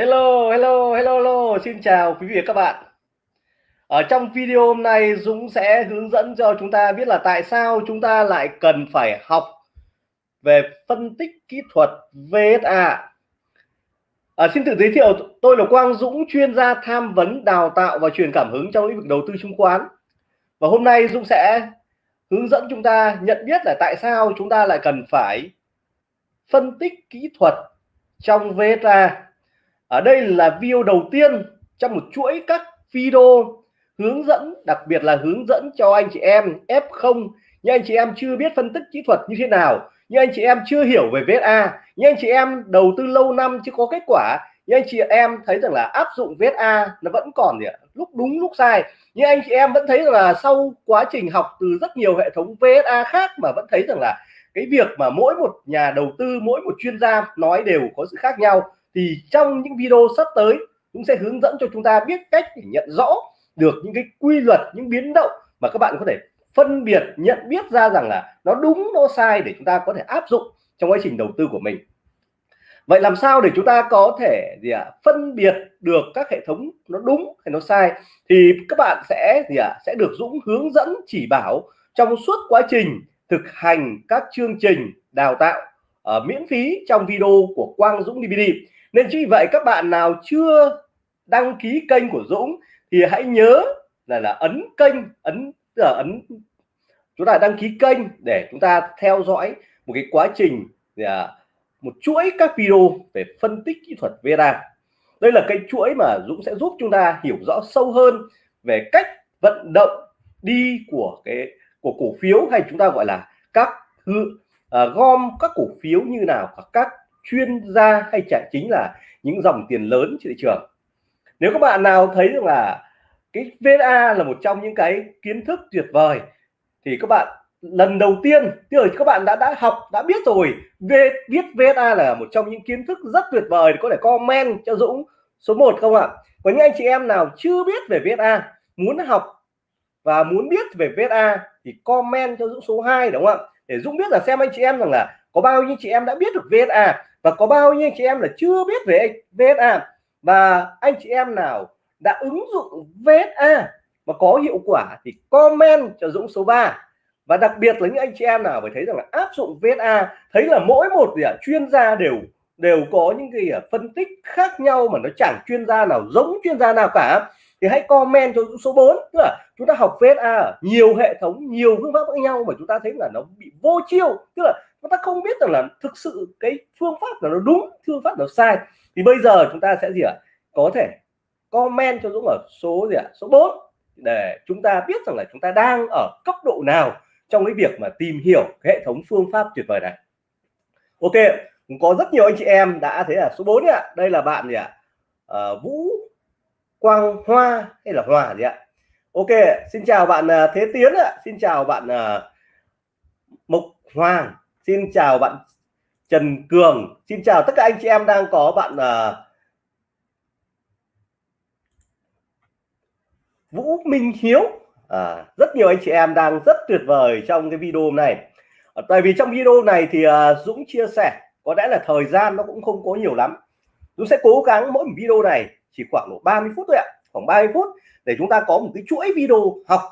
Hello, hello, hello, hello, xin chào quý vị và các bạn. Ở trong video hôm nay Dũng sẽ hướng dẫn cho chúng ta biết là tại sao chúng ta lại cần phải học về phân tích kỹ thuật VSA. À, xin tự giới thiệu, tôi là Quang Dũng, chuyên gia tham vấn, đào tạo và truyền cảm hứng trong lĩnh vực đầu tư chứng khoán. Và hôm nay Dũng sẽ hướng dẫn chúng ta nhận biết là tại sao chúng ta lại cần phải phân tích kỹ thuật trong VSA ở đây là video đầu tiên trong một chuỗi các video hướng dẫn, đặc biệt là hướng dẫn cho anh chị em F0 nhưng anh chị em chưa biết phân tích kỹ thuật như thế nào nhưng anh chị em chưa hiểu về VSA nhưng anh chị em đầu tư lâu năm chưa có kết quả nhưng anh chị em thấy rằng là áp dụng VSA nó vẫn còn gì ạ? Lúc đúng, lúc sai. Nhưng anh chị em vẫn thấy rằng là sau quá trình học từ rất nhiều hệ thống VSA khác mà vẫn thấy rằng là cái việc mà mỗi một nhà đầu tư, mỗi một chuyên gia nói đều có sự khác nhau thì trong những video sắp tới cũng sẽ hướng dẫn cho chúng ta biết cách để nhận rõ được những cái quy luật những biến động mà các bạn có thể phân biệt nhận biết ra rằng là nó đúng nó sai để chúng ta có thể áp dụng trong quá trình đầu tư của mình. Vậy làm sao để chúng ta có thể gì ạ à, phân biệt được các hệ thống nó đúng hay nó sai? Thì các bạn sẽ gì ạ à, sẽ được Dũng hướng dẫn chỉ bảo trong suốt quá trình thực hành các chương trình đào tạo uh, miễn phí trong video của Quang Dũng DVD nên chính vì vậy các bạn nào chưa đăng ký kênh của Dũng thì hãy nhớ là là ấn kênh ấn tức là ấn chúng ta đăng ký kênh để chúng ta theo dõi một cái quá trình là một chuỗi các video về phân tích kỹ thuật VSA đây là cái chuỗi mà Dũng sẽ giúp chúng ta hiểu rõ sâu hơn về cách vận động đi của cái của cổ phiếu hay chúng ta gọi là các uh, gom các cổ phiếu như nào các chuyên gia hay chả chính là những dòng tiền lớn trên thị trường. Nếu các bạn nào thấy rằng là cái VSA là một trong những cái kiến thức tuyệt vời, thì các bạn lần đầu tiên, tức là các bạn đã đã học, đã biết rồi về biết VSA là một trong những kiến thức rất tuyệt vời, có thể comment cho Dũng số 1 không ạ? Có những anh chị em nào chưa biết về VSA muốn học và muốn biết về VSA thì comment cho Dũng số 2 đúng không ạ? Để Dũng biết là xem anh chị em rằng là có bao nhiêu chị em đã biết được VSA và có bao nhiêu chị em là chưa biết về VSA và anh chị em nào đã ứng dụng VSA mà có hiệu quả thì comment cho Dũng số 3 và đặc biệt là những anh chị em nào phải thấy rằng là áp dụng VSA thấy là mỗi một gì à, chuyên gia đều đều có những cái à, phân tích khác nhau mà nó chẳng chuyên gia nào giống chuyên gia nào cả. Thì hãy comment cho số 4 tức là chúng ta học VSA nhiều hệ thống nhiều phương pháp khác nhau mà chúng ta thấy là nó bị vô chiêu. Tức là chúng ta không biết rằng là thực sự cái phương pháp là nó đúng phương pháp nó sai. Thì bây giờ chúng ta sẽ gì ạ? Có thể comment cho Dũng ở số gì ạ? Số 4 để chúng ta biết rằng là chúng ta đang ở cấp độ nào trong cái việc mà tìm hiểu cái hệ thống phương pháp tuyệt vời này. Ok có rất nhiều anh chị em đã thấy là số 4 ạ. Đây là bạn gì ạ? À, Vũ Quang Hoa hay là Hòa gì ạ? Ok xin chào bạn ờ, Thế Tiến ạ. Xin chào bạn uh, Mộc Hoàng xin chào bạn Trần Cường. Xin chào tất cả anh chị em đang có bạn uh, Vũ Minh Hiếu. À, rất nhiều anh chị em đang rất tuyệt vời trong cái video này à, tại vì trong video này thì uh, Dũng chia sẻ có lẽ là thời gian nó cũng không có nhiều lắm. Dũng sẽ cố gắng mỗi một video này chỉ khoảng độ 30 phút thôi ạ khoảng 30 phút để chúng ta có một cái chuỗi video học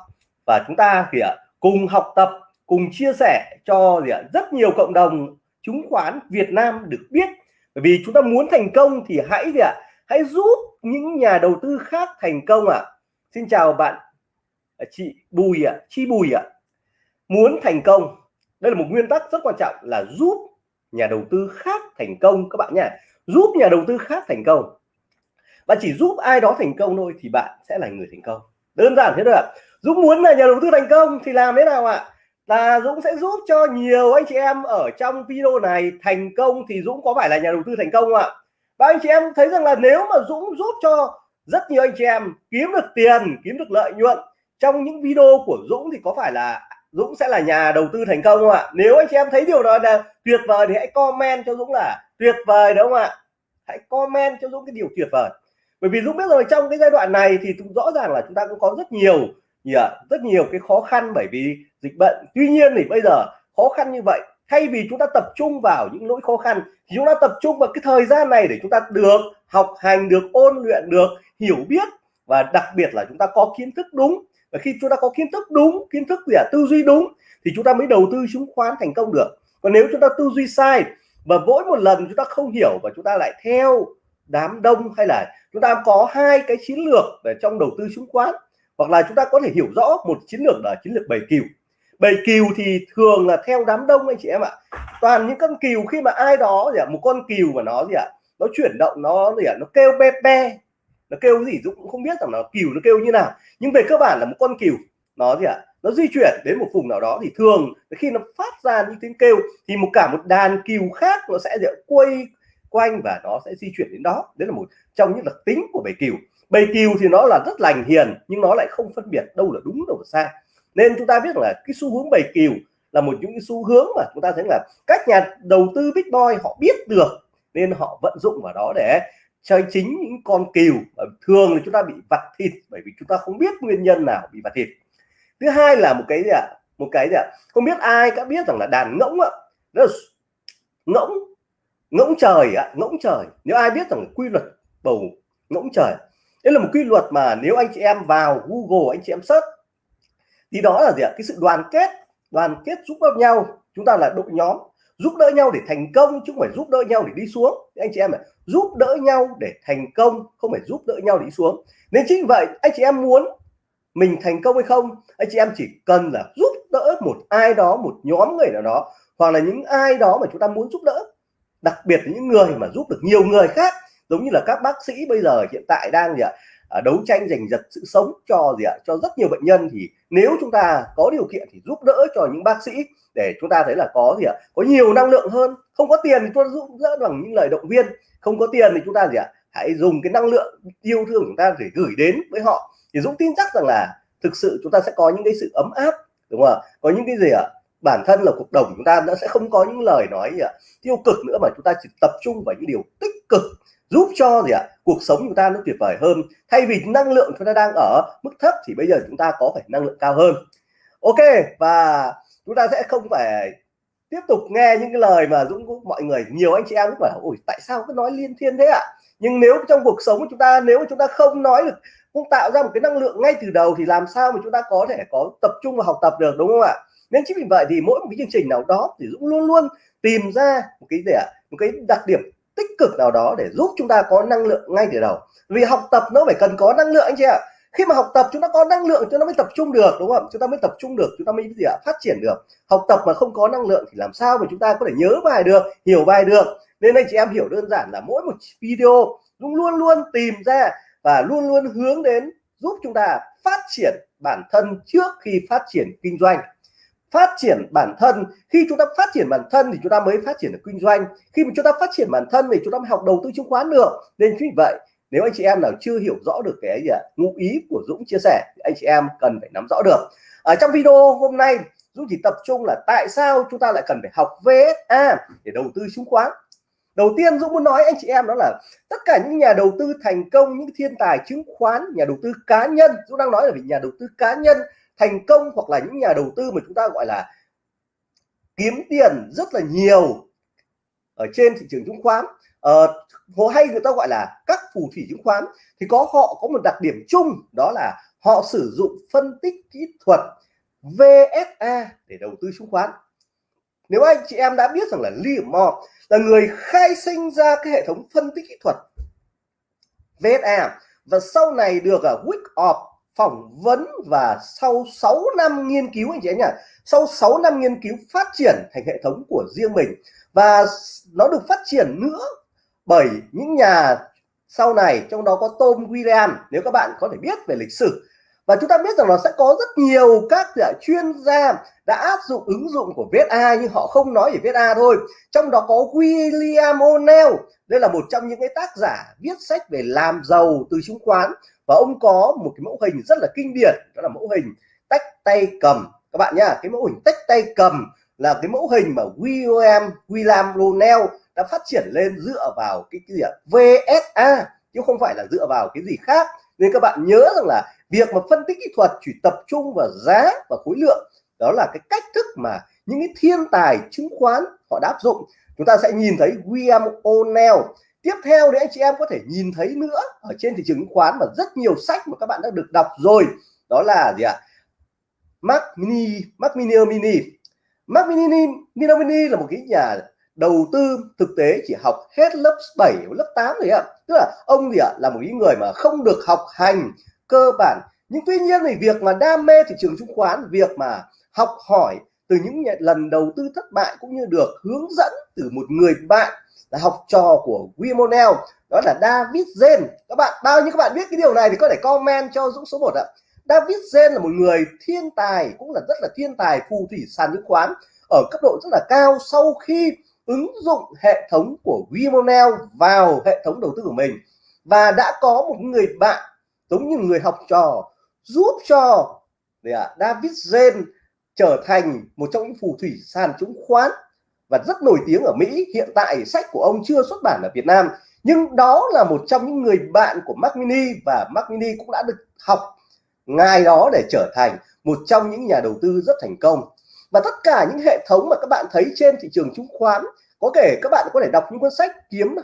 và chúng ta thì uh, cùng học tập cùng chia sẻ cho gì ạ? Rất nhiều cộng đồng chứng khoán Việt Nam được biết. Bởi vì chúng ta muốn thành công thì hãy gì ạ? Hãy giúp những nhà đầu tư khác thành công ạ. À. Xin chào bạn à, chị Bùi ạ à, Chi Bùi ạ. À. muốn thành công đây là một nguyên tắc rất quan trọng là giúp nhà đầu tư khác thành công các bạn nhé. Giúp nhà đầu tư khác thành công. Và chỉ giúp ai đó thành công thôi thì bạn sẽ là người thành công. Đơn giản thế thôi ạ. Dũng muốn là nhà đầu tư thành công thì làm thế nào ạ? Là Dũng sẽ giúp cho nhiều anh chị em ở trong video này thành công thì Dũng có phải là nhà đầu tư thành công không ạ? Và anh chị em thấy rằng là nếu mà Dũng giúp cho rất nhiều anh chị em kiếm được tiền, kiếm được lợi nhuận trong những video của Dũng thì có phải là Dũng sẽ là nhà đầu tư thành công không ạ? Nếu anh chị em thấy điều đó là tuyệt vời thì hãy comment cho Dũng là tuyệt vời đúng không ạ? Hãy comment cho Dũng cái điều tuyệt vời. Bởi vì Dũng biết rồi, trong cái giai đoạn này thì rõ ràng là chúng ta cũng có rất nhiều rất nhiều cái khó khăn bởi vì dịch bệnh tuy nhiên thì bây giờ khó khăn như vậy thay vì chúng ta tập trung vào những nỗi khó khăn thì chúng ta tập trung vào cái thời gian này để chúng ta được học hành được ôn luyện được hiểu biết và đặc biệt là chúng ta có kiến thức đúng và khi chúng ta có kiến thức đúng kiến thức gì à, tư duy đúng thì chúng ta mới đầu tư chứng khoán thành công được còn nếu chúng ta tư duy sai và mỗi một lần chúng ta không hiểu và chúng ta lại theo đám đông hay là chúng ta có hai cái chiến lược để trong đầu tư chứng khoán hoặc là chúng ta có thể hiểu rõ một chiến lược là chiến lược bầy cừu bầy cừu thì thường là theo đám đông anh chị em ạ. Toàn những con cừu khi mà ai đó gì ạ, một con cừu mà nó gì ạ, nó chuyển động, nó gì ạ, nó kêu be be, nó kêu gì Dũng cũng không biết rằng nó cừu nó kêu như nào. Nhưng về cơ bản là một con cừu, nó gì ạ, nó di chuyển đến một vùng nào đó thì thường khi nó phát ra những tiếng kêu thì một cả một đàn cừu khác nó sẽ quay quanh và nó sẽ di chuyển đến đó. Đấy là một trong những đặc tính của bầy cừu. Bầy cừu thì nó là rất lành hiền nhưng nó lại không phân biệt đâu là đúng đâu là sai nên chúng ta biết là cái xu hướng bày cừu là một những cái xu hướng mà chúng ta thấy là các nhà đầu tư big boy họ biết được, nên họ vận dụng vào đó để chơi chính những con cừu thường là chúng ta bị vặt thịt, bởi vì chúng ta không biết nguyên nhân nào bị vặt thịt. Thứ hai là một cái gì ạ? Một cái gì ạ? Không biết ai đã biết rằng là đàn ngỗng ạ, đó là ngỗng ngỗng trời ạ, ngỗng trời. Nếu ai biết rằng quy luật bầu ngỗng trời đây là một quy luật mà nếu anh chị em vào Google, anh chị em search thì đó là gì ạ? Cái sự đoàn kết đoàn kết giúp đỡ nhau. Chúng ta là đội nhóm, giúp đỡ nhau để thành công, chứ không phải giúp đỡ nhau để đi xuống. Anh chị em này giúp đỡ nhau để thành công, không phải giúp đỡ nhau để đi xuống. Nên chính vậy, anh chị em muốn mình thành công hay không, anh chị em chỉ cần là giúp đỡ một ai đó, một nhóm người nào đó, hoặc là những ai đó mà chúng ta muốn giúp đỡ. Đặc biệt là những người mà giúp được nhiều người khác, giống như là các bác sĩ bây giờ hiện tại đang gì ạ? Ờ, đấu tranh giành giật sự sống cho gì ạ? Cho rất nhiều bệnh nhân thì nếu chúng ta có điều kiện thì giúp đỡ cho những bác sĩ để chúng ta thấy là có gì ạ? Có nhiều năng lượng hơn. Không có tiền thì chúng ta giúp đỡ bằng những lời động viên. Không có tiền thì chúng ta gì ạ? Hãy dùng cái năng lượng yêu thương của chúng ta để gửi đến với họ. Thì Dũng tin chắc rằng là thực sự chúng ta sẽ có những cái sự ấm áp, đúng không ạ? Có những cái gì ạ? Bản thân là cuộc đồng chúng ta nó sẽ không có những lời nói gì ạ? Tiêu cực nữa mà chúng ta chỉ tập trung vào những điều tích cực giúp cho gì ạ? Cuộc sống chúng ta nó tuyệt vời hơn. Thay vì năng lượng chúng ta đang ở mức thấp thì bây giờ chúng ta có phải năng lượng cao hơn. Ok, và chúng ta sẽ không phải tiếp tục nghe những cái lời mà Dũng mọi người, nhiều anh chị em cũng bảo, ôi, tại sao cứ nói liên thiên thế ạ? À? nhưng nếu trong cuộc sống của chúng ta, nếu chúng ta không nói được, không tạo ra một cái năng lượng ngay từ đầu thì làm sao mà chúng ta có thể có tập trung và học tập được, đúng không ạ? Nên chính vì vậy thì mỗi một cái chương trình nào đó thì Dũng luôn luôn tìm ra một cái gì ạ? Một cái đặc điểm tích cực nào đó để giúp chúng ta có năng lượng ngay từ đầu. Vì học tập nó phải cần có năng lượng anh chị ạ. Khi mà học tập chúng ta có năng lượng chúng ta mới tập trung được, đúng không? Chúng ta mới tập trung được, chúng ta mới gì ạ? Phát triển được. Học tập mà không có năng lượng thì làm sao mà chúng ta có thể nhớ bài được, hiểu bài được? Nên anh chị em hiểu đơn giản là mỗi một video Dũng luôn luôn tìm ra và luôn luôn hướng đến giúp chúng ta phát triển bản thân trước khi phát triển kinh doanh phát triển bản thân. Khi chúng ta phát triển bản thân thì chúng ta mới phát triển được kinh doanh. Khi mà chúng ta phát triển bản thân thì chúng ta mới học đầu tư chứng khoán được. Nên chính vì vậy nếu anh chị em nào chưa hiểu rõ được cái gì à, ngụ ý của Dũng chia sẻ thì anh chị em cần phải nắm rõ được. Ở trong video hôm nay Dũng chỉ tập trung là tại sao chúng ta lại cần phải học VSA để đầu tư chứng khoán. Đầu tiên Dũng muốn nói anh chị em đó là tất cả những nhà đầu tư thành công những thiên tài chứng khoán nhà đầu tư cá nhân Dũng đang nói là về nhà đầu tư cá nhân thành công hoặc là những nhà đầu tư mà chúng ta gọi là kiếm tiền rất là nhiều ở trên thị trường chứng khoán. Uh, hay người ta gọi là các phù thủy chứng khoán thì có họ có một đặc điểm chung đó là họ sử dụng phân tích kỹ thuật VSA để đầu tư chứng khoán. Nếu anh chị em đã biết rằng là Liam Moore là người khai sinh ra cái hệ thống phân tích kỹ thuật VSA và sau này được à, ở Wyckoff phỏng vấn và sau 6 năm nghiên cứu anh chị em nhỉ sau 6 năm nghiên cứu phát triển thành hệ thống của riêng mình và nó được phát triển nữa bởi những nhà sau này, trong đó có Tom William nếu các bạn có thể biết về lịch sử. Và chúng ta biết rằng nó sẽ có rất nhiều các chuyên gia đã áp dụng ứng dụng của VSA nhưng họ không nói về VSA thôi. Trong đó có William O'Neill, đây là một trong những cái tác giả viết sách về làm giàu từ chứng khoán và ông có một cái mẫu hình rất là kinh điển đó là mẫu hình tách tay cầm. Các bạn nhá cái mẫu hình tách tay cầm là cái mẫu hình mà William William Ronell đã phát triển lên dựa vào cái, cái gì ạ? VSA chứ không phải là dựa vào cái gì khác. Nên các bạn nhớ rằng là việc mà phân tích kỹ thuật chỉ tập trung vào giá và khối lượng đó là cái cách thức mà những cái thiên tài chứng khoán họ đã áp dụng. Chúng ta sẽ nhìn thấy William O'Neill tiếp theo đấy anh chị em có thể nhìn thấy nữa ở trên thị trường chứng khoán và rất nhiều sách mà các bạn đã được đọc rồi. Đó là gì ạ? À? Mini mac Mini Mini. Mac Mini Mini Mini là một cái nhà đầu tư thực tế chỉ học hết lớp 7 lớp 8 rồi ạ. Tức là ông gì ạ? Là một cái người mà không được học hành cơ bản. Nhưng tuy nhiên thì việc mà đam mê thị trường chứng khoán, việc mà học hỏi từ những lần đầu tư thất bại cũng như được hướng dẫn từ một người bạn là học trò của Wimonel đó là David Zen. Các bạn bao nhiêu các bạn biết cái điều này thì có thể comment cho Dũng số 1 ạ. David Zen là một người thiên tài cũng là rất là thiên tài phù thủy sàn chứng khoán ở cấp độ rất là cao sau khi ứng dụng hệ thống của Wimonel vào hệ thống đầu tư của mình. Và đã có một người bạn giống như người học trò giúp cho à, David Zen trở thành một trong những phù thủy sàn chứng khoán và rất nổi tiếng ở Mỹ, hiện tại sách của ông chưa xuất bản ở Việt Nam. Nhưng đó là một trong những người bạn của Mac Mini và Mac Mini cũng đã được học ngài đó để trở thành một trong những nhà đầu tư rất thành công. Và tất cả những hệ thống mà các bạn thấy trên thị trường chứng khoán, có thể các bạn có thể đọc những cuốn sách kiếm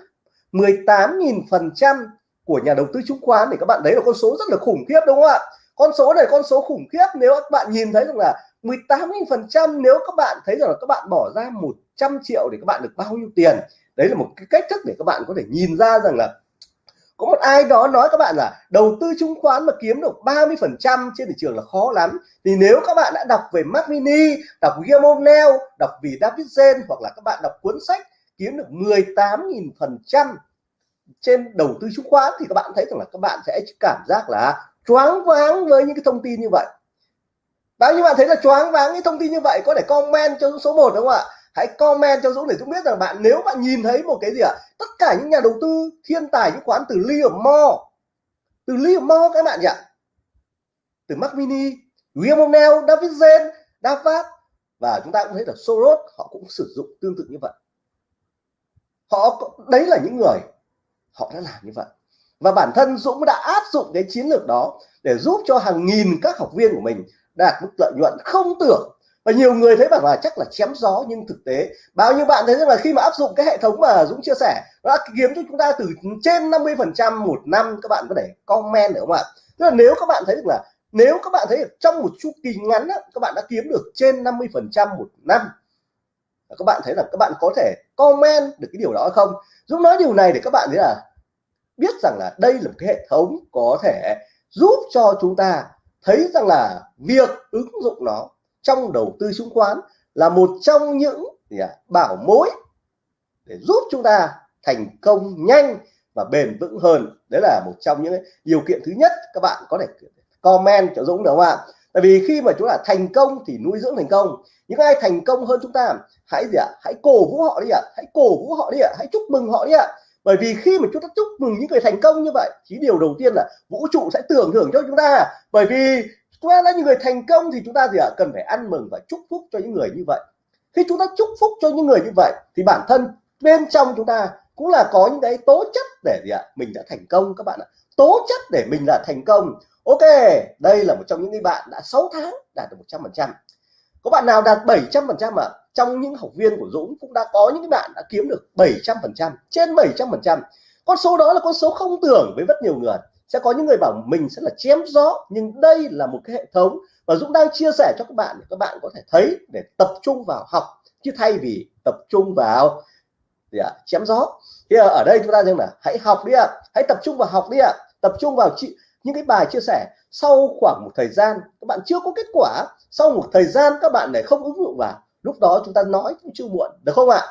18.000 phần trăm của nhà đầu tư chứng khoán thì các bạn đấy là con số rất là khủng khiếp, đúng không ạ? Con số này con số khủng khiếp. Nếu các bạn nhìn thấy rằng là 18.000 nếu các bạn thấy rằng là các bạn bỏ ra 100 triệu để các bạn được bao nhiêu tiền, đấy là một cái cách thức để các bạn có thể nhìn ra rằng là có một ai đó nói các bạn là đầu tư chứng khoán mà kiếm được 30 phần trăm trên thị trường là khó lắm. Thì nếu các bạn đã đọc về Mac Mini, đọc Guillermo đọc vì David Zen hoặc là các bạn đọc cuốn sách kiếm được 18.000 phần trăm trên đầu tư chứng khoán, thì các bạn thấy rằng là các bạn sẽ cảm giác là choáng váng với những cái thông tin như vậy bao nhiêu bạn thấy là choáng váng những thông tin như vậy có thể comment cho số 1 đúng không ạ? Hãy comment cho Dũng để Dũng biết rằng bạn nếu bạn nhìn thấy một cái gì ạ? À, tất cả những nhà đầu tư thiên tài chứng khoán từ Liam Mo, từ Liam Mo các bạn nhỉ? Từ Mac Mini William O'Neill David Zen Davat và chúng ta cũng thấy là Soros họ cũng sử dụng tương tự như vậy. Họ đấy là những người họ đã làm như vậy. Và bản thân Dũng đã áp dụng cái chiến lược đó để giúp cho hàng nghìn các học viên của mình đạt mức lợi nhuận không tưởng. Và nhiều người thấy bảo là chắc là chém gió nhưng thực tế bao nhiêu bạn thấy rằng là khi mà áp dụng cái hệ thống mà Dũng chia sẻ nó đã kiếm cho chúng ta từ trên 50 phần trăm một năm các bạn có thể comment được không ạ? Tức là nếu các bạn thấy được là nếu các bạn thấy được trong một chu kỳ ngắn á, các bạn đã kiếm được trên 50 phần trăm một năm các bạn thấy là các bạn có thể comment được cái điều đó không? Dũng nói điều này để các bạn thấy là biết rằng là đây là một cái hệ thống có thể giúp cho chúng ta thấy rằng là việc ứng dụng nó trong đầu tư chứng khoán là một trong những gì à, bảo mối để giúp chúng ta thành công nhanh và bền vững hơn. Đấy là một trong những điều kiện thứ nhất các bạn có thể comment cho Dũng được không ạ? Tại vì khi mà chúng ta thành công thì nuôi dưỡng thành công. Những ai thành công hơn chúng ta hãy gì ạ hãy cổ vũ họ đi ạ hãy cổ vũ họ đi ạ hãy chúc mừng họ đi ạ bởi vì khi mà chúng ta chúc mừng những người thành công như vậy, thì điều đầu tiên là vũ trụ sẽ tưởng thưởng cho chúng ta. Bởi vì chúng ta là những người thành công thì chúng ta gì ạ? Cần phải ăn mừng và chúc phúc cho những người như vậy. Khi chúng ta chúc phúc cho những người như vậy, thì bản thân bên trong chúng ta cũng là có những cái tố chất để gì ạ? Mình đã thành công các bạn ạ. Tố chất để mình là thành công. Ok, đây là một trong những người bạn đã 6 tháng đạt được 100 phần trăm. Có bạn nào đạt 700 phần trăm ạ? Trong những học viên của Dũng cũng đã có những bạn đã kiếm được 700 phần trăm, trên 700 phần trăm. Con số đó là con số không tưởng với rất nhiều người. Sẽ có những người bảo mình sẽ là chém gió, nhưng đây là một cái hệ thống. Và Dũng đang chia sẻ cho các bạn để các bạn có thể thấy, để tập trung vào học, chứ thay vì tập trung vào gì ạ, chém gió. Thì ở đây chúng ta rằng là hãy học đi ạ, hãy tập trung vào học đi ạ, tập trung vào chị, những cái bài chia sẻ. Sau khoảng một thời gian, các bạn chưa có kết quả. Sau một thời gian, các bạn để không ứng dụng vào lúc đó chúng ta nói cũng chưa muộn, được không ạ?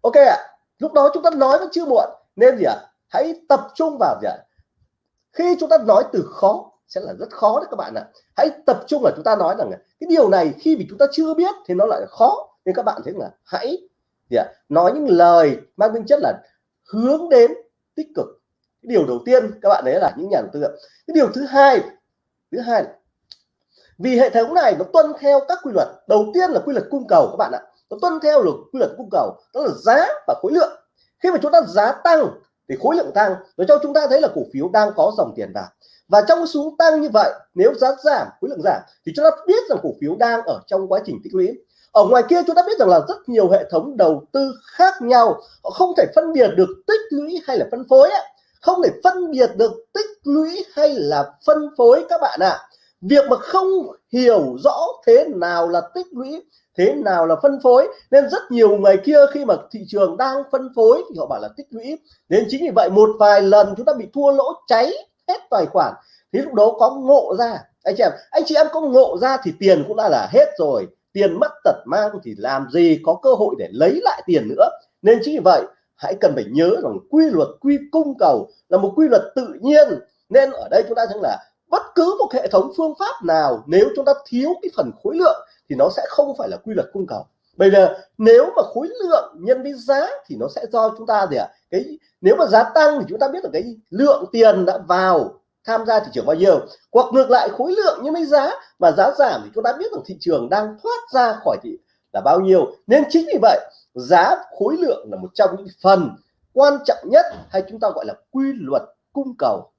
Ok ạ. Lúc đó chúng ta nói vẫn chưa muộn, nên gì ạ? Hãy tập trung vào gì ạ? Khi chúng ta nói từ khó, sẽ là rất khó đấy các bạn ạ. Hãy tập trung là chúng ta nói rằng cái điều này khi vì chúng ta chưa biết thì nó lại khó. Nên các bạn thấy là hãy gì ạ? Nói những lời mang tính chất là hướng đến tích cực. Cái điều đầu tiên các bạn đấy là những nhà đầu tư cái điều thứ hai thứ hai vì hệ thống này nó tuân theo các quy luật. Đầu tiên là quy luật cung cầu các bạn ạ. Nó tuân theo là quy luật cung cầu, đó là giá và khối lượng. Khi mà chúng ta giá tăng thì khối lượng tăng nó cho chúng ta thấy là cổ phiếu đang có dòng tiền vào. Và trong xuống tăng như vậy, nếu giá giảm, khối lượng giảm, thì chúng ta biết rằng cổ phiếu đang ở trong quá trình tích lũy. Ở ngoài kia chúng ta biết rằng là rất nhiều hệ thống đầu tư khác nhau, họ không thể phân biệt được tích lũy hay là phân phối ấy. không thể phân biệt được tích lũy hay là phân phối các bạn ạ. à việc mà không hiểu rõ thế nào là tích lũy, thế nào là phân phối, nên rất nhiều người kia khi mà thị trường đang phân phối thì họ bảo là tích lũy. Nên chính vì vậy, một vài lần chúng ta bị thua lỗ cháy hết tài khoản, thì lúc đó có ngộ ra. Anh chị em, anh chị em có ngộ ra thì tiền cũng đã là hết rồi. Tiền mất tật mang thì làm gì có cơ hội để lấy lại tiền nữa. Nên chính vì vậy, hãy cần phải nhớ rằng quy luật quy cung cầu là một quy luật tự nhiên. Nên ở đây chúng ta thấy là bất cứ một hệ thống phương pháp nào, nếu chúng ta thiếu cái phần khối lượng, thì nó sẽ không phải là quy luật cung cầu bây giờ, nếu mà khối lượng nhân với giá thì nó sẽ do chúng ta gì ạ à? cái, nếu mà giá tăng thì chúng ta biết là cái lượng tiền đã vào tham gia thị trường bao nhiêu hoặc ngược lại, khối lượng nhân với giá mà giá giảm thì chúng ta biết rằng thị trường đang thoát ra khỏi thị là bao nhiêu nên chính vì vậy, giá khối lượng là một trong những phần quan trọng nhất hay chúng ta gọi là quy luật cung cầu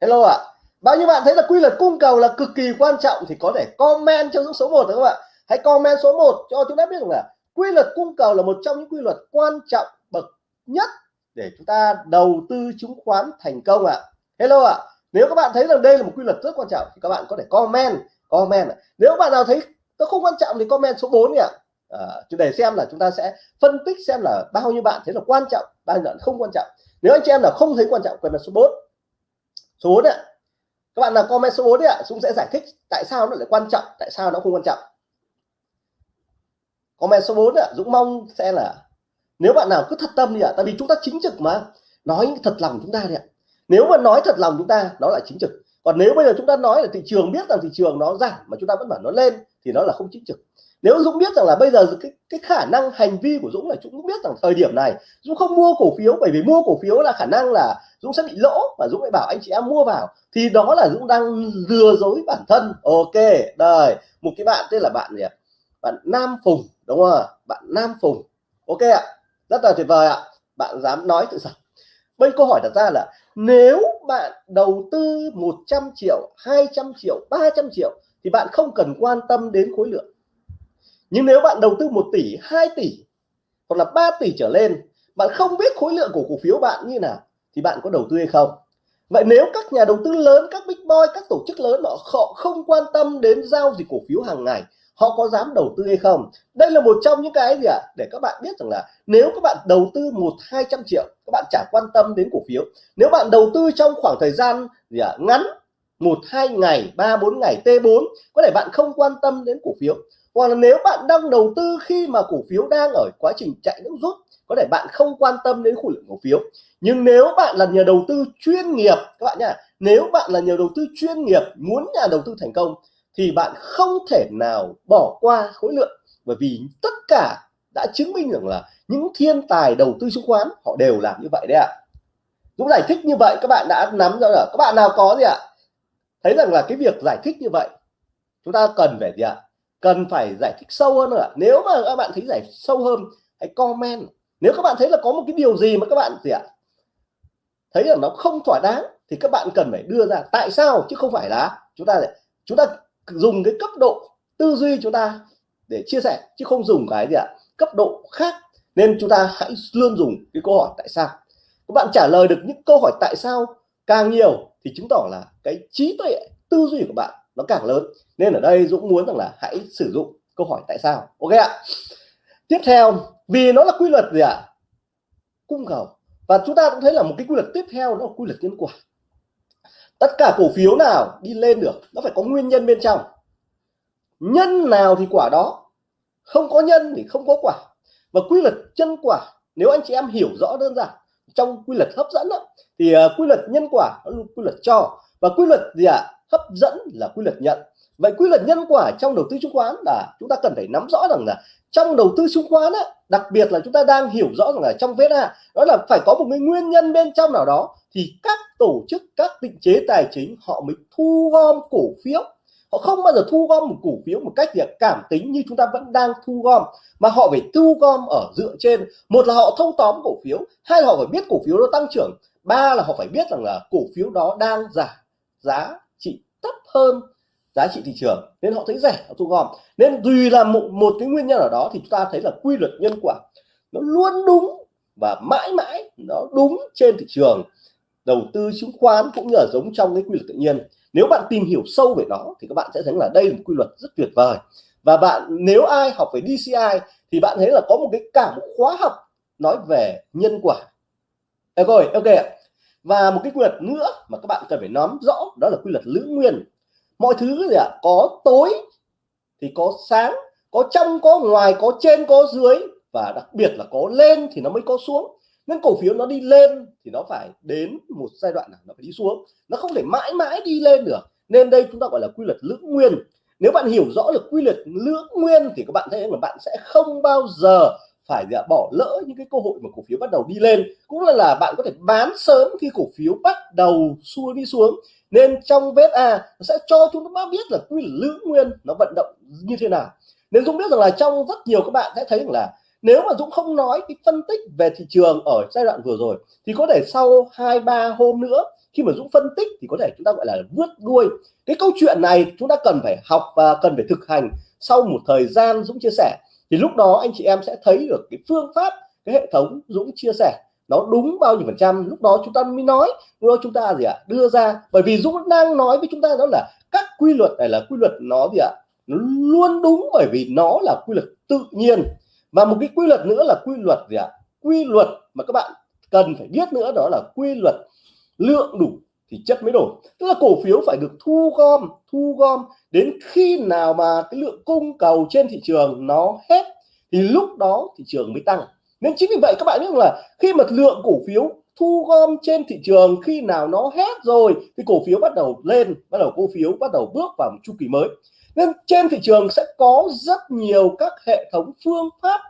hello ạ à bao nhiêu bạn thấy là quy luật cung cầu là cực kỳ quan trọng thì có thể comment cho số 1 các bạn hãy comment số 1 cho chúng ta biết rằng là quy luật cung cầu là một trong những quy luật quan trọng bậc nhất để chúng ta đầu tư chứng khoán thành công ạ. À. hello ạ. À nếu các bạn thấy rằng đây là một quy luật rất quan trọng thì các bạn có thể comment comment nếu bạn nào thấy nó không quan trọng thì comment số 4 ạ. À, để xem là chúng ta sẽ phân tích xem là bao nhiêu bạn thấy là quan trọng bao nhiêu bạn không quan trọng. Nếu anh chị em là không thấy quan trọng comment số 4 số 4 ạ các bạn nào comment số 4 đấy ạ, Dũng sẽ giải thích tại sao nó lại quan trọng, tại sao nó không quan trọng. Comment số 4 ạ, Dũng mong sẽ là nếu bạn nào cứ thật tâm đi ạ, tại vì chúng ta chính trực mà, nói thật lòng chúng ta đi ạ. Nếu mà nói thật lòng chúng ta, nó là chính trực. Còn nếu bây giờ chúng ta nói là thị trường biết rằng thị trường nó giảm mà chúng ta vẫn bảo nó lên, thì nó là không chính trực nếu Dũng biết rằng là bây giờ cái, cái khả năng hành vi của Dũng là Dũng biết rằng thời điểm này Dũng không mua cổ phiếu bởi vì mua cổ phiếu là khả năng là Dũng sẽ bị lỗ và Dũng lại bảo anh chị em mua vào. Thì đó là Dũng đang lừa dối bản thân. Ok đời một cái bạn tên là bạn gì ạ? Bạn Nam Phùng đúng không ạ? Bạn Nam Phùng. Ok ạ rất là tuyệt vời ạ. Bạn dám nói tự sản bây câu hỏi đặt ra là nếu bạn đầu tư 100 triệu 200 triệu 300 triệu thì bạn không cần quan tâm đến khối lượng nhưng nếu bạn đầu tư 1 tỷ 2 tỷ, hoặc là 3 tỷ trở lên, bạn không biết khối lượng của cổ phiếu bạn như nào, thì bạn có đầu tư hay không vậy nếu các nhà đầu tư lớn, các big boy, các tổ chức lớn, họ không quan tâm đến giao dịch cổ phiếu hàng ngày, họ có dám đầu tư hay không đây là một trong những cái gì ạ à? để các bạn biết rằng là nếu các bạn đầu tư một, hai trăm triệu, các bạn chả quan tâm đến cổ phiếu nếu bạn đầu tư trong khoảng thời gian gì ạ à? ngắn, một, hai ngày, ba, bốn ngày T4 có thể bạn không quan tâm đến cổ phiếu hoặc là nếu bạn đang đầu tư khi mà cổ phiếu đang ở quá trình chạy nước rút, có thể bạn không quan tâm đến khối lượng cổ phiếu nhưng nếu bạn là nhà đầu tư chuyên nghiệp, các bạn nhá, nếu bạn là nhà đầu tư chuyên nghiệp, muốn nhà đầu tư thành công, thì bạn không thể nào bỏ qua khối lượng bởi vì tất cả đã chứng minh rằng là những thiên tài đầu tư chứng khoán, họ đều làm như vậy đấy ạ à. Dũng giải thích như vậy, các bạn đã nắm ra rồi các bạn nào có gì ạ à? thấy rằng là cái việc giải thích như vậy, chúng ta cần phải gì ạ à? Cần phải giải thích sâu hơn nữa. Nếu mà các bạn thấy giải sâu hơn, hãy comment. Nếu các bạn thấy là có một cái điều gì mà các bạn gì ạ? À? thấy là nó không thỏa đáng, thì các bạn cần phải đưa ra tại sao chứ không phải là chúng ta chúng ta dùng cái cấp độ tư duy chúng ta để chia sẻ chứ không dùng cái gì ạ? Cấp độ khác. Nên chúng ta hãy luôn dùng cái câu hỏi tại sao. Các bạn trả lời được những câu hỏi tại sao càng nhiều thì chứng tỏ là cái trí tuệ, tư duy của bạn nó càng lớn. Nên ở đây Dũng muốn rằng là hãy sử dụng câu hỏi tại sao. Ok ạ. Tiếp theo vì nó là quy luật gì ạ? Cung cầu. Và chúng ta cũng thấy là một cái quy luật tiếp theo nó là quy luật nhân quả. Tất cả cổ phiếu nào đi lên được nó phải có nguyên nhân bên trong. Nhân nào thì quả đó. Không có nhân thì không có quả. Và quy luật chân quả nếu anh chị em hiểu rõ đơn giản trong quy luật hấp dẫn đó, thì ờ, quy luật nhân quả nó quy luật cho và quy luật gì ạ? À? hấp dẫn là quy luật nhận. Vậy quy luật nhân quả trong đầu tư chứng khoán là chúng ta cần phải nắm rõ rằng là trong đầu tư chứng khoán á, đặc biệt là chúng ta đang hiểu rõ rằng là trong VSA đó là phải có một cái nguyên nhân bên trong nào đó thì các tổ chức các định chế tài chính họ mới thu gom cổ phiếu. Họ không bao giờ thu gom một cổ phiếu một cách việc cảm tính như chúng ta vẫn đang thu gom mà họ phải thu gom ở dựa trên. Một là họ thâu tóm cổ phiếu hai là họ phải biết cổ phiếu nó tăng trưởng ba là họ phải biết rằng là cổ phiếu đó đang giảm giá trị thấp hơn giá trị thị trường nên họ thấy rẻ họ thu gom. Nên tùy là một, một cái nguyên nhân ở đó thì chúng ta thấy là quy luật nhân quả nó luôn đúng và mãi mãi nó đúng trên thị trường. Đầu tư chứng khoán cũng như là giống trong cái quy luật tự nhiên. Nếu bạn tìm hiểu sâu về nó thì các bạn sẽ thấy là đây là một quy luật rất tuyệt vời. Và bạn nếu ai học về DCI thì bạn thấy là có một cái cả một khóa học nói về nhân quả. Ok ok và một cái quy luật nữa mà các bạn cần phải nắm rõ, đó là quy luật lưỡng nguyên. Mọi thứ gì ạ? Có tối thì có sáng, có trong, có ngoài, có trên, có dưới, và đặc biệt là có lên thì nó mới có xuống. Nên cổ phiếu nó đi lên thì nó phải đến một giai đoạn nào nó phải đi xuống. Nó không thể mãi mãi đi lên được. Nên đây chúng ta gọi là quy luật lưỡng nguyên. Nếu bạn hiểu rõ được quy luật lưỡng nguyên thì các bạn thấy là bạn sẽ không bao giờ phải bỏ lỡ những cái cơ hội mà cổ phiếu bắt đầu đi lên, cũng là là bạn có thể bán sớm khi cổ phiếu bắt đầu xua đi xuống. Nên trong VSA nó sẽ cho chúng ta biết là quy lữ nguyên nó vận động như thế nào. Nên Dũng biết rằng là trong rất nhiều các bạn sẽ thấy rằng là nếu mà Dũng không nói cái phân tích về thị trường ở giai đoạn vừa rồi, thì có thể sau hai, ba hôm nữa, khi mà Dũng phân tích thì có thể chúng ta gọi là vượt đuôi. Cái câu chuyện này chúng ta cần phải học và cần phải thực hành sau một thời gian Dũng chia sẻ thì lúc đó anh chị em sẽ thấy được cái phương pháp cái hệ thống Dũng chia sẻ nó đúng bao nhiêu phần trăm lúc đó chúng ta mới nói lúc đó chúng ta gì ạ à, đưa ra bởi vì Dũng đang nói với chúng ta đó là các quy luật này là quy luật nó gì ạ à, nó luôn đúng bởi vì nó là quy luật tự nhiên và một cái quy luật nữa là quy luật gì ạ à? quy luật mà các bạn cần phải biết nữa đó là quy luật lượng đủ thì chất mới đổi tức là cổ phiếu phải được thu gom thu gom đến khi nào mà cái lượng cung cầu trên thị trường nó hết thì lúc đó thị trường mới tăng. Nên chính vì vậy các bạn biết là khi mà lượng cổ phiếu thu gom trên thị trường khi nào nó hết rồi thì cổ phiếu bắt đầu lên, bắt đầu cổ phiếu bắt đầu bước vào một chu kỳ mới. Nên trên thị trường sẽ có rất nhiều các hệ thống phương pháp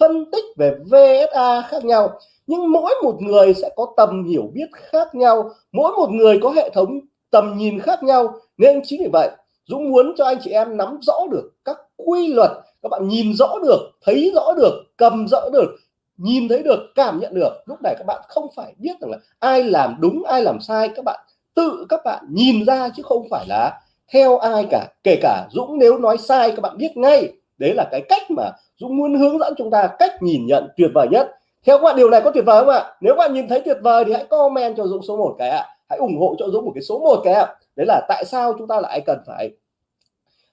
phân tích về VSA khác nhau nhưng mỗi một người sẽ có tầm hiểu biết khác nhau, mỗi một người có hệ thống tầm nhìn khác nhau. Nên chính vì vậy, Dũng muốn cho anh chị em nắm rõ được các quy luật, các bạn nhìn rõ được, thấy rõ được, cầm rõ được, nhìn thấy được, cảm nhận được. Lúc này các bạn không phải biết rằng là ai làm đúng, ai làm sai. Các bạn tự, các bạn nhìn ra chứ không phải là theo ai cả. Kể cả Dũng nếu nói sai, các bạn biết ngay. Đấy là cái cách mà Dũng muốn hướng dẫn chúng ta, cách nhìn nhận tuyệt vời nhất theo các bạn điều này có tuyệt vời không ạ? Nếu bạn nhìn thấy tuyệt vời thì hãy comment cho Dũng số 1 cái ạ. Hãy ủng hộ cho Dũng một cái số 1 cái ạ. Đấy là tại sao chúng ta lại cần phải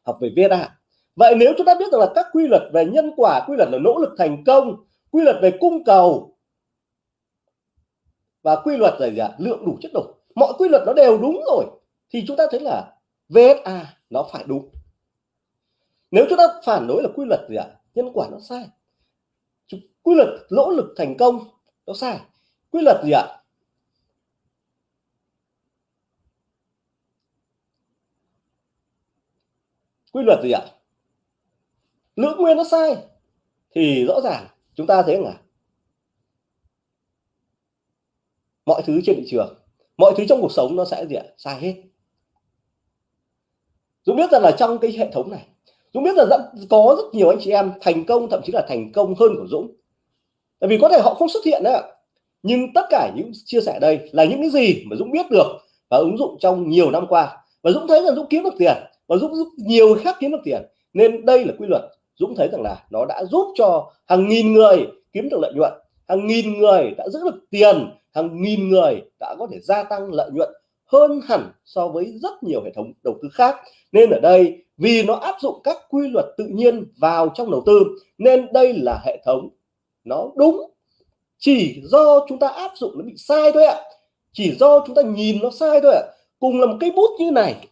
học về viết ạ? Vậy nếu chúng ta biết rằng là các quy luật về nhân quả, quy luật là nỗ lực thành công, quy luật về cung cầu, và quy luật là gì ạ? Lượng đủ chất đủ mọi quy luật nó đều đúng rồi, thì chúng ta thấy là VSA nó phải đúng. Nếu chúng ta phản đối là quy luật gì ạ? Nhân quả nó sai quy luật lỗ lực thành công, nó sai. Quy luật gì ạ? Quy luật gì ạ? Lưỡng nguyên nó sai, thì rõ ràng chúng ta thấy là mọi thứ trên thị trường, mọi thứ trong cuộc sống nó sẽ gì ạ? Sai hết. Dũng biết rằng là trong cái hệ thống này Dũng biết là rất, có rất nhiều anh chị em thành công thậm chí là thành công hơn của Dũng. Tại vì có thể họ không xuất hiện đấy ạ. Nhưng tất cả những chia sẻ đây là những cái gì mà Dũng biết được và ứng dụng trong nhiều năm qua. Và Dũng thấy rằng Dũng kiếm được tiền và Dũng giúp nhiều khác kiếm được tiền. Nên đây là quy luật. Dũng thấy rằng là nó đã giúp cho hàng nghìn người kiếm được lợi nhuận. Hàng nghìn người đã giữ được tiền. Hàng nghìn người đã có thể gia tăng lợi nhuận hơn hẳn so với rất nhiều hệ thống đầu tư khác. Nên ở đây vì nó áp dụng các quy luật tự nhiên vào trong đầu tư nên đây là hệ thống nó đúng. Chỉ do chúng ta áp dụng nó bị sai thôi ạ. Chỉ do chúng ta nhìn nó sai thôi ạ. Cùng là một cái bút như này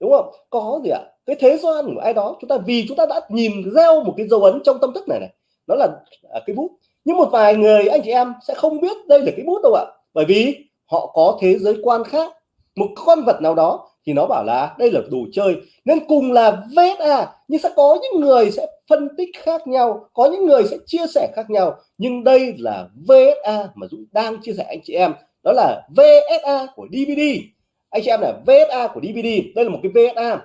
đúng không? Có gì ạ? Cái thế gian của ai đó chúng ta vì chúng ta đã nhìn gieo một cái dấu ấn trong tâm thức này này nó là à, cái bút. Nhưng một vài người anh chị em sẽ không biết đây là cái bút đâu ạ. Bởi vì họ có thế giới quan khác. Một con vật nào đó thì nó bảo là đây là đồ chơi, nên cùng là VSA à, nhưng sẽ có những người sẽ phân tích khác nhau, có những người sẽ chia sẻ khác nhau. Nhưng đây là VSA mà Dũng đang chia sẻ anh chị em, đó là VSA của DVD anh chị em là VSA của DVD đây là một cái VSA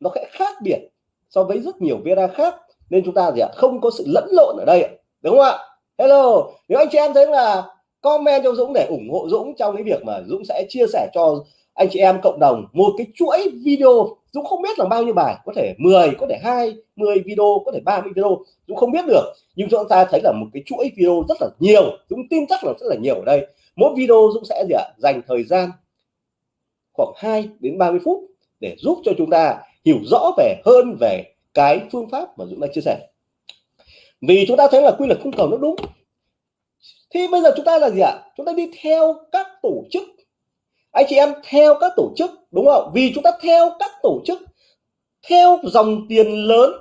nó sẽ khác biệt so với rất nhiều VSA khác, nên chúng ta gì ạ, không có sự lẫn lộn ở đây đúng không ạ? Hello, nếu anh chị em thấy là comment cho Dũng để ủng hộ Dũng trong cái việc mà Dũng sẽ chia sẻ cho anh chị em cộng đồng, một cái chuỗi video, Dũng không biết là bao nhiêu bài, có thể 10 có thể hai 10 video, có thể 30 video, Dũng không biết được. Nhưng chúng ta thấy là một cái chuỗi video rất là nhiều, Dũng tin chắc là rất là nhiều ở đây. Mỗi video Dũng sẽ gì ạ? Dành thời gian khoảng 2 đến 30 phút để giúp cho chúng ta hiểu rõ về, hơn về cái phương pháp mà Dũng đã chia sẻ. Vì chúng ta thấy là quy luật cung cầu nó đúng. Thì bây giờ chúng ta là gì ạ? Chúng ta đi theo các tổ chức anh chị em theo các tổ chức, đúng không? Vì chúng ta theo các tổ chức, theo dòng tiền lớn.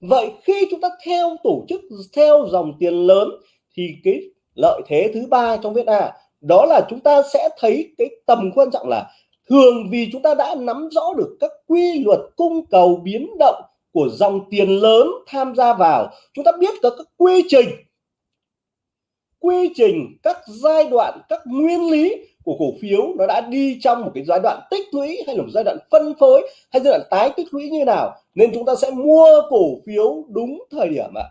Vậy khi chúng ta theo tổ chức, theo dòng tiền lớn, thì cái lợi thế thứ ba trong viết A đó là chúng ta sẽ thấy cái tầm quan trọng là thường vì chúng ta đã nắm rõ được các quy luật cung cầu biến động của dòng tiền lớn tham gia vào, chúng ta biết các các quy trình quy trình, các giai đoạn, các nguyên lý của cổ phiếu nó đã đi trong một cái giai đoạn tích lũy hay là một giai đoạn phân phối hay giai đoạn tái tích lũy như nào. Nên chúng ta sẽ mua cổ phiếu đúng thời điểm ạ.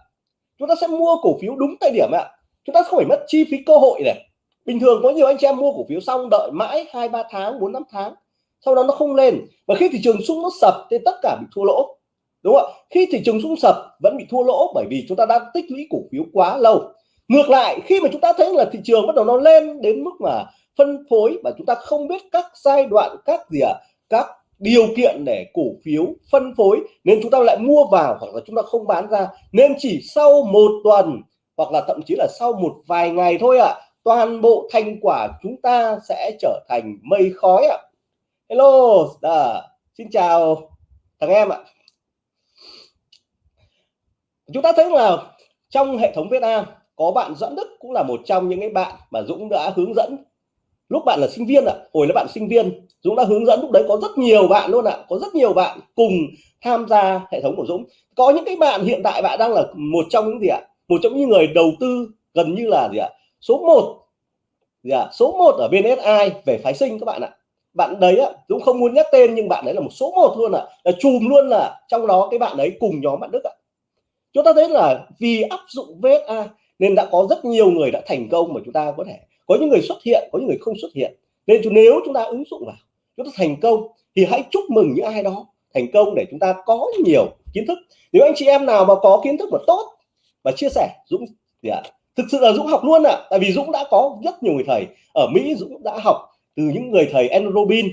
Chúng ta sẽ mua cổ phiếu đúng thời điểm ạ. Chúng ta không phải mất chi phí cơ hội này. Bình thường có nhiều anh chị em mua cổ phiếu xong đợi mãi hai, ba tháng, bốn, năm tháng, sau đó nó không lên. Và khi thị trường sung nó sập thì tất cả bị thua lỗ. Đúng không ạ? Khi thị trường sung sập vẫn bị thua lỗ bởi vì chúng ta đã tích lũy cổ phiếu quá lâu ngược lại khi mà chúng ta thấy là thị trường bắt đầu nó lên đến mức mà phân phối và chúng ta không biết các giai đoạn các gì ạ à, các điều kiện để cổ phiếu phân phối nên chúng ta lại mua vào hoặc là chúng ta không bán ra nên chỉ sau một tuần hoặc là thậm chí là sau một vài ngày thôi ạ à, toàn bộ thành quả chúng ta sẽ trở thành mây khói ạ à. hello à, xin chào thằng em ạ chúng ta thấy là trong hệ thống Việt Nam có bạn Doãn Đức cũng là một trong những cái bạn mà Dũng đã hướng dẫn. Lúc bạn là sinh viên ạ à, hồi là bạn sinh viên Dũng đã hướng dẫn lúc đấy có rất nhiều bạn luôn ạ à, có rất nhiều bạn cùng tham gia hệ thống của Dũng. Có những cái bạn hiện tại bạn đang là một trong những gì ạ à? một trong những người đầu tư gần như là gì ạ số 1 gì ạ số 1 ở bên SI về phái sinh các bạn ạ. Bạn đấy á Dũng không muốn nhắc tên nhưng bạn đấy là một số 1 luôn ạ. Là chùm luôn là trong đó cái bạn đấy cùng nhóm bạn Đức ạ. Chúng ta thấy là vì áp dụng VSA nên đã có rất nhiều người đã thành công mà chúng ta có thể có những người xuất hiện có những người không xuất hiện. Nên nếu chúng ta ứng dụng vào chúng ta thành công thì hãy chúc mừng những ai đó thành công để chúng ta có nhiều kiến thức. Nếu anh chị em nào mà có kiến thức mà tốt và chia sẻ Dũng thì à, thực sự là Dũng học luôn ạ. À, tại vì Dũng đã có rất nhiều người thầy. Ở Mỹ Dũng đã học từ những người thầy Andrew Robin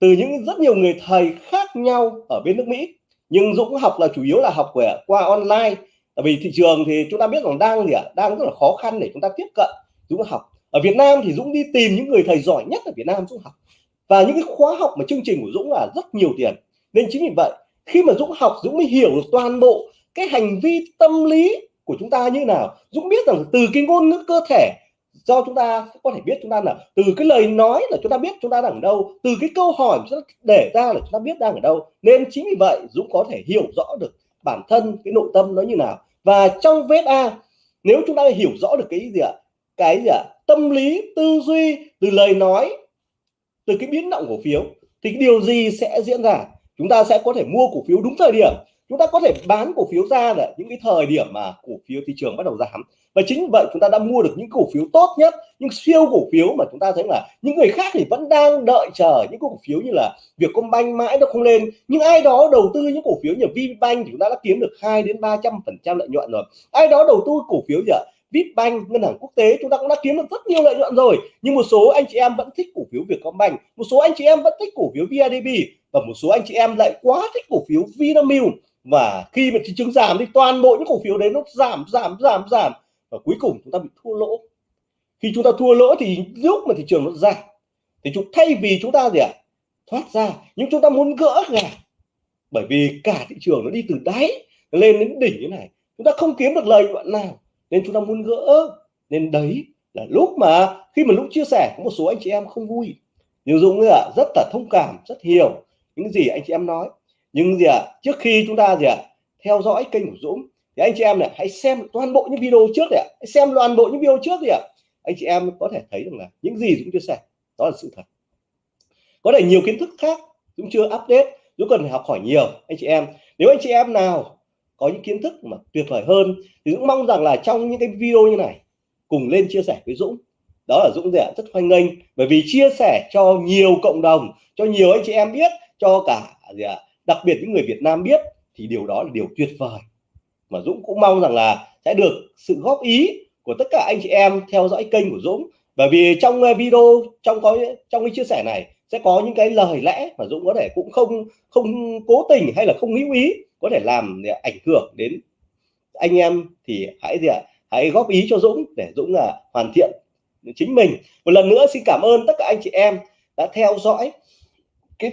từ những rất nhiều người thầy khác nhau ở bên nước Mỹ. Nhưng Dũng học là chủ yếu là học về qua online tại vì thị trường thì chúng ta biết rằng đang gì ạ? À, đang rất là khó khăn để chúng ta tiếp cận Dũng học. Ở Việt Nam thì Dũng đi tìm những người thầy giỏi nhất ở Việt Nam Dũng học. Và những cái khóa học mà chương trình của Dũng là rất nhiều tiền. Nên chính vì vậy khi mà Dũng học Dũng mới hiểu được toàn bộ cái hành vi tâm lý của chúng ta như nào. Dũng biết rằng từ cái ngôn ngữ cơ thể do chúng ta có thể biết chúng ta là từ cái lời nói là chúng ta biết chúng ta đang ở đâu từ cái câu hỏi chúng ta để ra là chúng ta biết đang ở đâu. Nên chính vì vậy Dũng có thể hiểu rõ được bản thân cái nội tâm nó như nào. Và trong vết A, nếu chúng ta hiểu rõ được cái gì ạ? Cái gì ạ? Tâm lý, tư duy từ lời nói, từ cái biến động cổ phiếu, thì điều gì sẽ diễn ra? Chúng ta sẽ có thể mua cổ phiếu đúng thời điểm chúng ta có thể bán cổ phiếu ra là những cái thời điểm mà cổ phiếu thị trường bắt đầu giảm và chính vậy chúng ta đã mua được những cổ phiếu tốt nhất những siêu cổ phiếu mà chúng ta thấy là những người khác thì vẫn đang đợi chờ những cổ phiếu như là Vietcombank mãi nó không lên nhưng ai đó đầu tư những cổ phiếu như VPBank thì chúng ta đã kiếm được 2 đến 300 phần trăm lợi nhuận rồi ai đó đầu tư cổ phiếu gì ạ Vipbank ngân hàng quốc tế chúng ta cũng đã kiếm được rất nhiều lợi nhuận rồi nhưng một số anh chị em vẫn thích cổ phiếu Vietcombank một số anh chị em vẫn thích cổ phiếu VIDB và một số anh chị em lại quá thích cổ phiếu Vinamilk và khi mà thị trường giảm thì toàn bộ những cổ phiếu đấy nó giảm giảm giảm giảm. Và cuối cùng chúng ta bị thua lỗ. Khi chúng ta thua lỗ thì lúc mà thị trường nó giảm thì chúng thay vì chúng ta gì ạ? À, thoát ra nhưng chúng ta muốn gỡ ra bởi vì cả thị trường nó đi từ đáy lên đến đỉnh như này. Chúng ta không kiếm được lợi nhuận nào nên chúng ta muốn gỡ. Nên đấy là lúc mà khi mà lúc chia sẻ có một số anh chị em không vui. Nhưng Dũng ạ rất là thông cảm rất hiểu những gì anh chị em nói nhưng gì ạ? À, trước khi chúng ta gì ạ? À, theo dõi kênh của Dũng thì anh chị em này hãy xem toàn bộ những video trước này hãy xem toàn bộ những video trước đi ạ. Anh chị em có thể thấy rằng là những gì Dũng chia sẻ đó là sự thật. Có thể nhiều kiến thức khác Dũng chưa update Dũng cần phải học hỏi nhiều anh chị em. Nếu anh chị em nào có những kiến thức mà tuyệt vời hơn thì Dũng mong rằng là trong những cái video như này cùng lên chia sẻ với Dũng. Đó là Dũng rẻ rất hoan nghênh bởi vì chia sẻ cho nhiều cộng đồng cho nhiều anh chị em biết cho cả gì ạ? Đặc biệt những người Việt Nam biết thì điều đó là điều tuyệt vời. Mà Dũng cũng mong rằng là sẽ được sự góp ý của tất cả anh chị em theo dõi kênh của Dũng. Bởi vì trong ờ, video, trong có, trong cái chia sẻ này sẽ có những cái lời lẽ mà Dũng có thể cũng không không cố tình hay là không hữu ý có thể làm để ảnh hưởng đến anh em thì hãy gì ạ, hãy góp ý cho Dũng để Dũng là hoàn thiện chính mình. Một lần nữa xin cảm ơn tất cả anh chị em đã theo dõi cái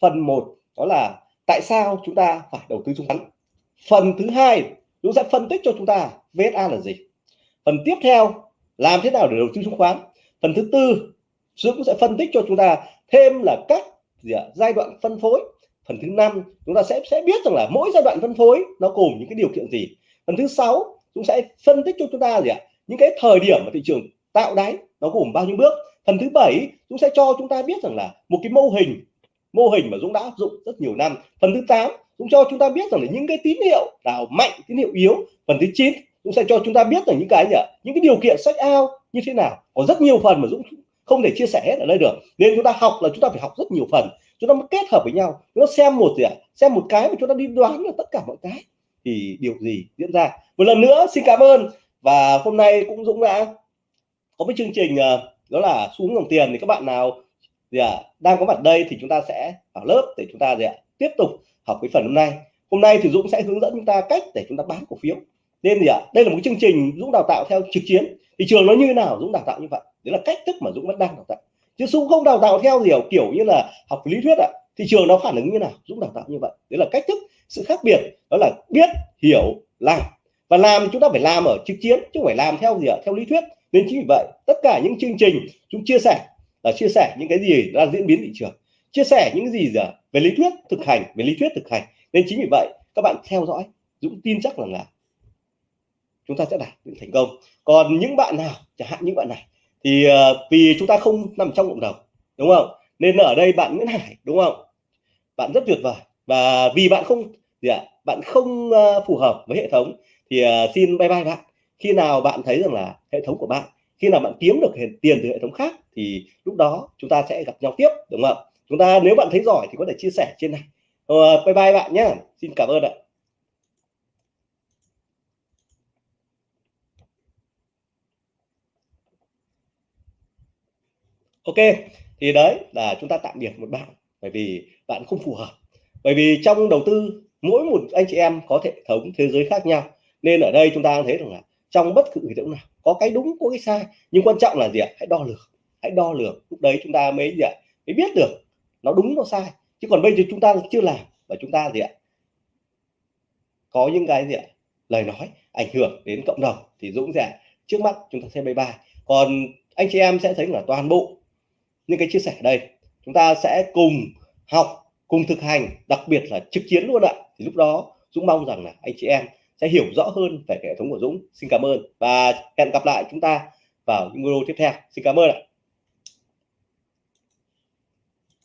phần 1 đó là tại sao chúng ta phải đầu tư chứng khoán? Phần thứ hai Dũng sẽ phân tích cho chúng ta VSA là gì? Phần tiếp theo, làm thế nào để đầu tư chứng khoán? Phần thứ tư Dũng sẽ phân tích cho chúng ta thêm là các gì giai đoạn phân phối. Phần thứ năm, chúng ta sẽ sẽ biết rằng là mỗi giai đoạn phân phối nó gồm những cái điều kiện gì? Phần thứ sáu, chúng sẽ phân tích cho chúng ta gì ạ? Những cái thời điểm mà thị trường tạo đáy, nó gồm bao nhiêu bước? Phần thứ bảy, chúng sẽ cho chúng ta biết rằng là một cái mô hình mô hình mà Dũng đã áp dụng rất nhiều năm. Phần thứ 8 Dũng cho chúng ta biết rằng là những cái tín hiệu nào mạnh, tín hiệu yếu. Phần thứ 9 Dũng sẽ cho chúng ta biết rằng những cái gì những cái điều kiện sách ao như thế nào. Có rất nhiều phần mà Dũng không thể chia sẻ hết ở đây được. Nên chúng ta học là chúng ta phải học rất nhiều phần. Chúng ta mới kết hợp với nhau. Chúng ta xem một gì ạ? Xem một cái mà chúng ta đi đoán là tất cả mọi cái. Thì điều gì diễn ra? Một lần nữa, xin cảm ơn. Và hôm nay cũng Dũng đã có cái chương trình ờ, đó là xuống dòng tiền. Thì các bạn nào gì à, đang có mặt đây thì chúng ta sẽ vào lớp để chúng ta gì à, tiếp tục học cái phần hôm nay. Hôm nay thì Dũng sẽ hướng dẫn chúng ta cách để chúng ta bán cổ phiếu. Nên gì ạ à, đây là một chương trình Dũng đào tạo theo trực chiến. Thị trường nó như thế nào Dũng đào tạo như vậy. Đấy là cách thức mà Dũng vẫn đang đào tạo. Chứ Dũng không đào tạo theo kiểu kiểu như là học lý thuyết ạ à. thị trường nó phản ứng như nào Dũng đào tạo như vậy. Đấy là cách thức sự khác biệt đó là biết hiểu làm. Và làm chúng ta phải làm ở trực chiến chứ không phải làm theo gì ạ theo lý thuyết. Nên chính vì vậy tất cả những chương trình chúng chia sẻ là chia sẻ những cái gì đang diễn biến thị trường chia sẻ những gì giờ về lý thuyết thực hành về lý thuyết thực hành. Nên chính vì vậy các bạn theo dõi Dũng tin chắc rằng là chúng ta sẽ đạt những thành công. Còn những bạn nào chẳng hạn những bạn này thì uh, vì chúng ta không nằm trong cộng đồng đúng không? Nên ở đây bạn Nguyễn Hải đúng không? Bạn rất tuyệt vời. Và vì bạn không gì ạ bạn không uh, phù hợp với hệ thống thì uh, xin bye bye bạn. Khi nào bạn thấy rằng là hệ thống của bạn khi nào bạn kiếm được tiền từ hệ thống khác thì lúc đó chúng ta sẽ gặp nhau tiếp đúng không chúng ta nếu bạn thấy giỏi thì có thể chia sẻ trên này. Ờ, bye bye bạn nhé xin cảm ơn ạ. Ok thì đấy là chúng ta tạm biệt một bạn bởi vì bạn không phù hợp. Bởi vì trong đầu tư mỗi một anh chị em có hệ thống thế giới khác nhau nên ở đây chúng ta thấy rằng là trong bất cứ hiện tượng nào. Có cái đúng, có cái sai, nhưng quan trọng là gì ạ? Hãy đo lường, hãy đo lường. Lúc đấy chúng ta mới gì ạ? Mới biết được nó đúng, nó sai. Chứ còn bây giờ chúng ta chưa làm, và chúng ta gì ạ? Có những cái gì ạ? Lời nói ảnh hưởng đến cộng đồng thì Dũng dạ trước mắt chúng ta sẽ bye bye. Còn anh chị em sẽ thấy là toàn bộ những cái chia sẻ đây, chúng ta sẽ cùng học, cùng thực hành, đặc biệt là trực chiến luôn ạ. Thì lúc đó Dũng mong rằng là anh chị em sẽ hiểu rõ hơn về hệ thống của Dũng. Xin cảm ơn và hẹn gặp lại chúng ta vào những video tiếp theo. Xin cảm ơn ạ.